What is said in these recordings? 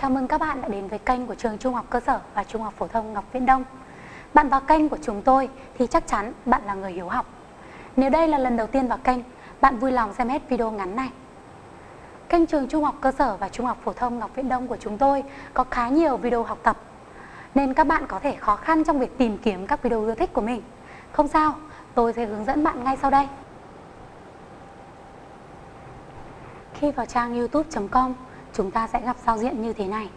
Chào mừng các bạn đã đến với kênh của trường Trung học cơ sở và Trung học phổ thông Ngọc Viễn Đông. Bạn vào kênh của chúng tôi thì chắc chắn bạn là người hiếu học. Nếu đây là lần đầu tiên vào kênh, bạn vui lòng xem hết video ngắn này. Kênh trường Trung học cơ sở và Trung học phổ thông Ngọc Viễn Đông của chúng tôi có khá nhiều video học tập nên các bạn có thể khó khăn trong việc tìm kiếm các video ưa thích của mình. Không sao, tôi sẽ hướng dẫn bạn ngay sau đây. Khi vào trang youtube.com, chúng ta sẽ gặp giao diện như thế này.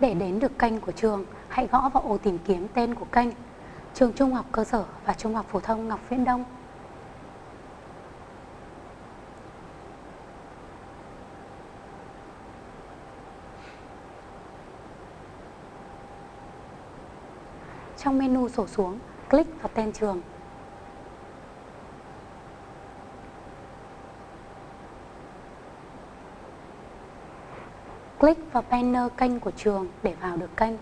Để đến được kênh của trường, hãy gõ vào ô tìm kiếm tên của kênh Trường Trung học cơ sở và Trung học phổ thông Ngọc Viễn Đông. Trong menu sổ xuống, click vào tên trường. Click vào banner kênh của trường để vào được kênh.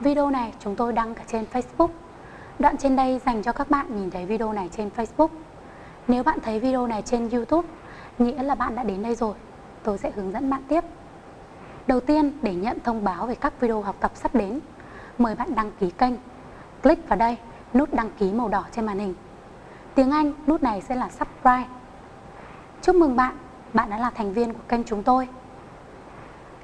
Video này chúng tôi đăng cả trên Facebook. Đoạn trên đây dành cho các bạn nhìn thấy video này trên Facebook. Nếu bạn thấy video này trên YouTube, nghĩa là bạn đã đến đây rồi. Tôi sẽ hướng dẫn bạn tiếp. Đầu tiên, để nhận thông báo về các video học tập sắp đến, mời bạn đăng ký kênh. Click vào đây, nút đăng ký màu đỏ trên màn hình. Tiếng Anh, nút này sẽ là subscribe. Chúc mừng bạn, bạn đã là thành viên của kênh chúng tôi.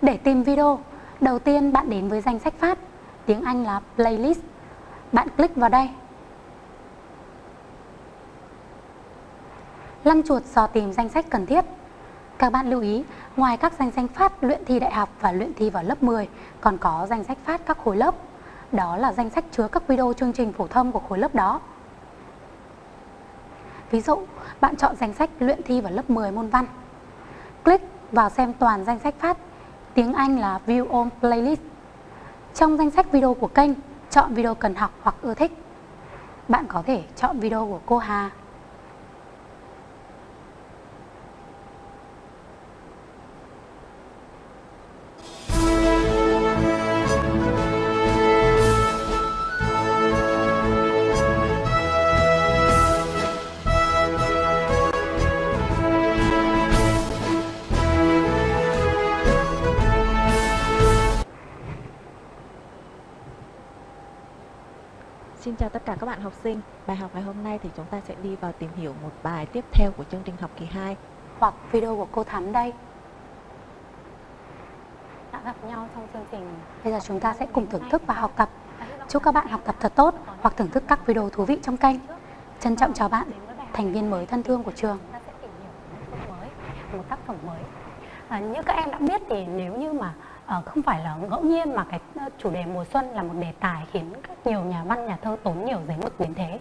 Để tìm video, đầu tiên bạn đến với danh sách phát tiếng Anh là playlist. Bạn click vào đây. Lăn chuột dò tìm danh sách cần thiết. Các bạn lưu ý, ngoài các danh sách phát luyện thi đại học và luyện thi vào lớp 10, còn có danh sách phát các khối lớp. Đó là danh sách chứa các video chương trình phổ thông của khối lớp đó. Ví dụ, bạn chọn danh sách luyện thi vào lớp 10 môn văn. Click vào xem toàn danh sách phát. Tiếng Anh là View on Playlist. Trong danh sách video của kênh, chọn video cần học hoặc ưa thích. Bạn có thể chọn video của cô Hà Xin chào tất cả các bạn học sinh. Bài học ngày hôm nay thì chúng ta sẽ đi vào tìm hiểu một bài tiếp theo của chương trình học kỳ 2 hoặc video của cô Thắm đây. Đã gặp nhau trong chương trình. Bây giờ chúng ta sẽ cùng thưởng thức và học tập. Chúc các bạn học tập thật tốt hoặc thưởng thức các video thú vị trong kênh. Trân trọng chào bạn, thành viên mới thân thương của trường. Một tác phẩm mới. À, như các em đã biết thì nếu như mà Ờ, không phải là ngẫu nhiên mà cái ờ, chủ đề mùa xuân là một đề tài khiến các nhiều nhà văn, nhà thơ tốn nhiều giấy mực đến thế.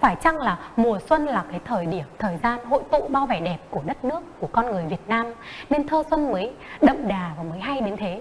Phải chăng là mùa xuân là cái thời điểm, thời gian hội tụ bao vẻ đẹp của đất nước, của con người Việt Nam, nên thơ xuân mới đậm đà và mới hay đến thế?